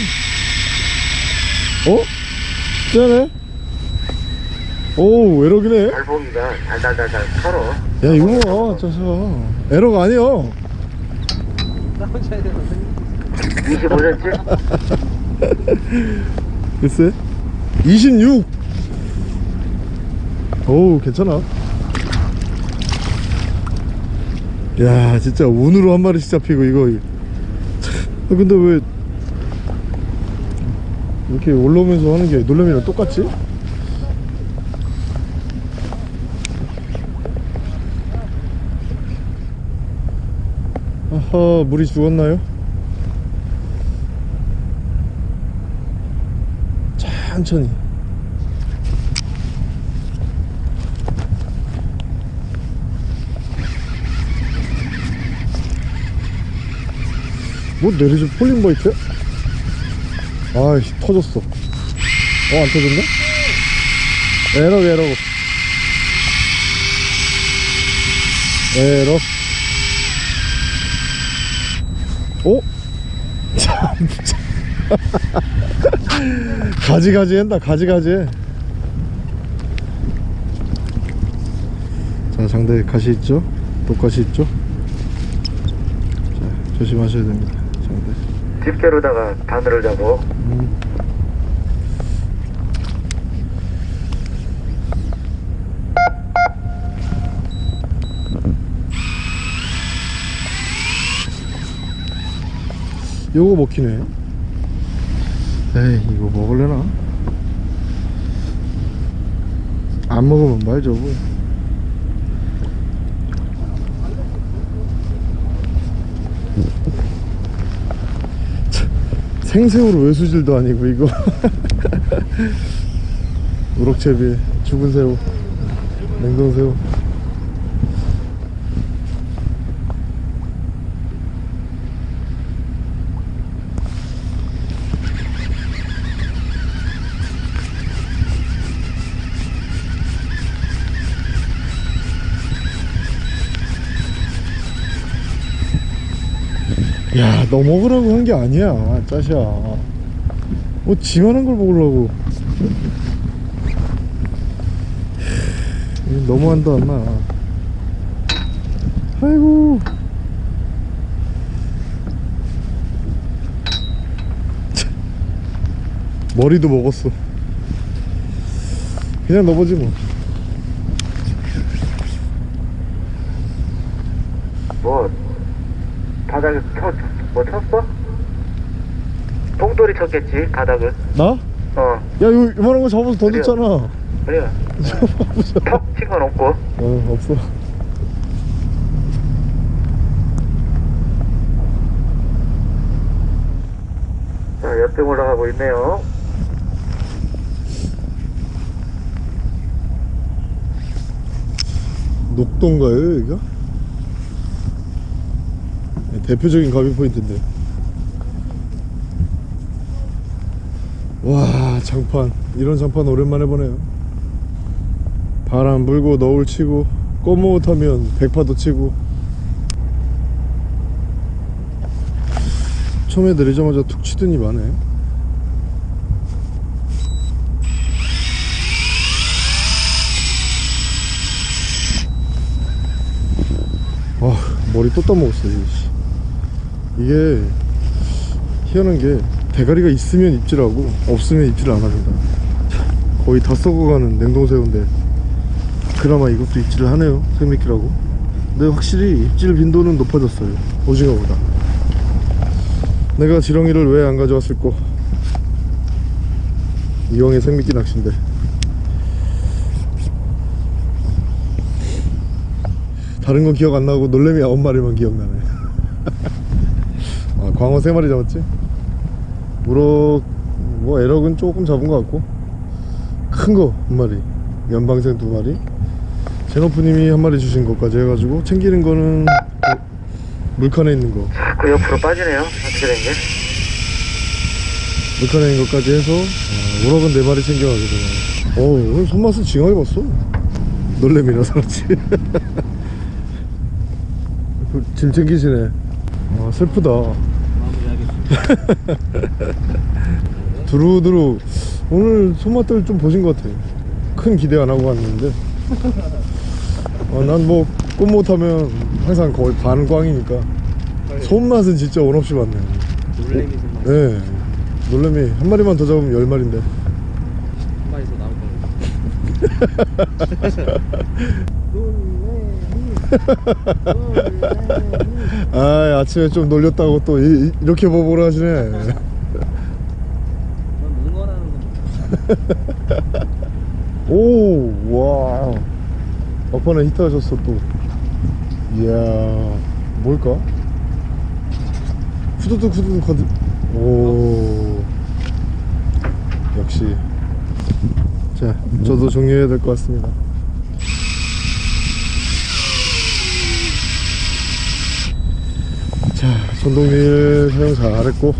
어? 진짜네 오 에러기네. 달봉이가 달달달달 털어. 야 이거 봐 아니야 나오셔야 되거든요 25cm? [laughs] [laughs] 글쎄 26 어우 괜찮아 야 진짜 운으로 한 마리씩 잡히고 이거 참, 아, 근데 왜 이렇게 올라오면서 하는 게 놀래미랑 똑같지? 아하 물이 죽었나요? 천천히 뭐 내리지 폴링바이트야? 아이씨 터졌어 어 안 터졌나? 에러 에러 에러 어? [laughs] 참 가지가지 한다 가지가지 해. 자 장대 가시 있죠 독가시 있죠 조심하셔야 됩니다 장대 집게로다가 바늘을 잡고 음. 요거 먹히네 에이 이거 먹을래나? 안 먹으면 말죠 뭐. 생새우로 외수질도 아니고 이거. [laughs] 우럭채비 죽은 새우 냉동새우 야, 너 먹으라고 한 게 아니야, 짜샤. 뭐, 지만한 걸 먹으려고. 너무한다, 엄마. 아이고. 참. 머리도 먹었어. 그냥 뭐. 뭐 바닥에 쳐, 뭐 쳤어? 봉돌이 쳤겠지 바닥을 나? 어 야, 이거 이만한 거 잡아서 던졌잖아. 그래 턱친 건 없고 어, 없어. 자 옆에 올라가고 있네요 녹동가요 여기가? 네, 대표적인 가비 포인트인데 와 장판. 이런 장판 오랜만에 보네요. 바람 불고 너울 치고 꼬모 타면 백파도 치고. 처음에 내리자마자 툭 치더니 마네. 와 머리 또 씨. 이게 희한한 게 대가리가 있으면 입질하고 없으면 입질 안 합니다. 거의 다 썩어가는 냉동새우인데 그나마 이것도 입질을 하네요 생미끼라고. 근데 확실히 입질 빈도는 높아졌어요 오징어보다. 내가 지렁이를 왜 안 가져왔을꼬 이왕의 생미끼 낚시인데. 다른 건 기억 안 나고 놀래미 아홉 마리만 기억나네. [laughs] 아 광어 세 마리 잡았지? 우럭 뭐 에럭은 조금 잡은 것 같고. 큰 거 한 마리 연방생 두 마리. 제노프님이 한 마리 주신 것까지 해가지고 챙기는 거는 그 물칸에 있는 거. 자꾸 옆으로 빠지네요. 어떻게 된게? 물칸에 있는 것까지 해서 아, 우럭은 네 마리 챙겨가게 되네 어 오늘 손맛을 징하게 봤어. 놀래미라서 그렇지 그짐 챙기시네. 아 슬프다. [laughs] 두루두루. 오늘 손맛들 좀 보신 것 같아 큰 기대 안 하고 갔는데. 어, 난뭐 꽃 못 하면 항상 거의 반꽝이니까. 손맛은 진짜 원 없이 봤네 놀래미 좀한 네. 놀래미. 한 마리만 더 잡으면 열 마리인데. 마리에서 나올 거예요. 아 아침에 좀 놀렸다고 또 이, 렇게 보보를 하시네. 오와 막판에 히트 하셨어 또. 이야 뭘까? 후두둑 후두둑 하드 오. 역시. 자 저도 정리해야 될 것 같습니다 자 전동릴 사용 잘했고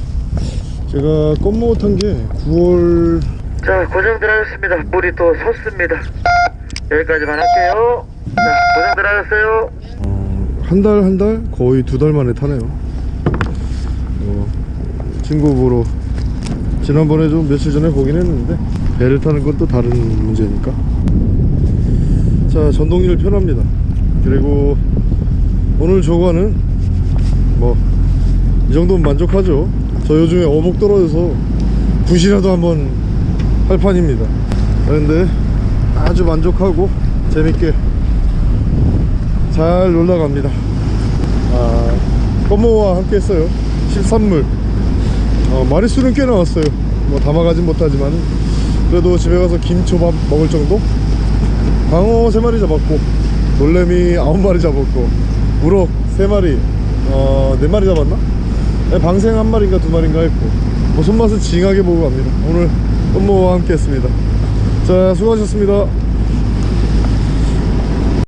제가 껌모 탄게 9월 자 고정들 하셨습니다. 물이 또 섰습니다. 여기까지만 할게요. 자 고정들 하셨어요. 한달 한 달? 거의 두 달 만에 타네요. 어, 친구 보러 지난번에 좀 며칠 전에 보긴 했는데 배를 타는 건 또 다른 문제니까. 자 전동일 편합니다. 그리고 오늘 조과는 뭐 이 정도면 만족하죠. 저 요즘에 어복 떨어져서 굿이라도 한번 할 판입니다. 그런데 아주 만족하고 재밌게 잘 놀러갑니다. 아, 껌모와 함께 했어요. 실산물. 어, 마리수는 꽤 나왔어요. 뭐 담아가진 못하지만 그래도 집에 가서 김초밥 먹을 정도? 방어 3마리 잡았고 놀래미 9마리 잡았고 우럭 3마리 어 4마리 잡았나? 네, 방생 1마리인가 2마리인가 했고 뭐 손맛은 징하게 보고 갑니다. 오늘 껌모와 함께 했습니다. 자 수고하셨습니다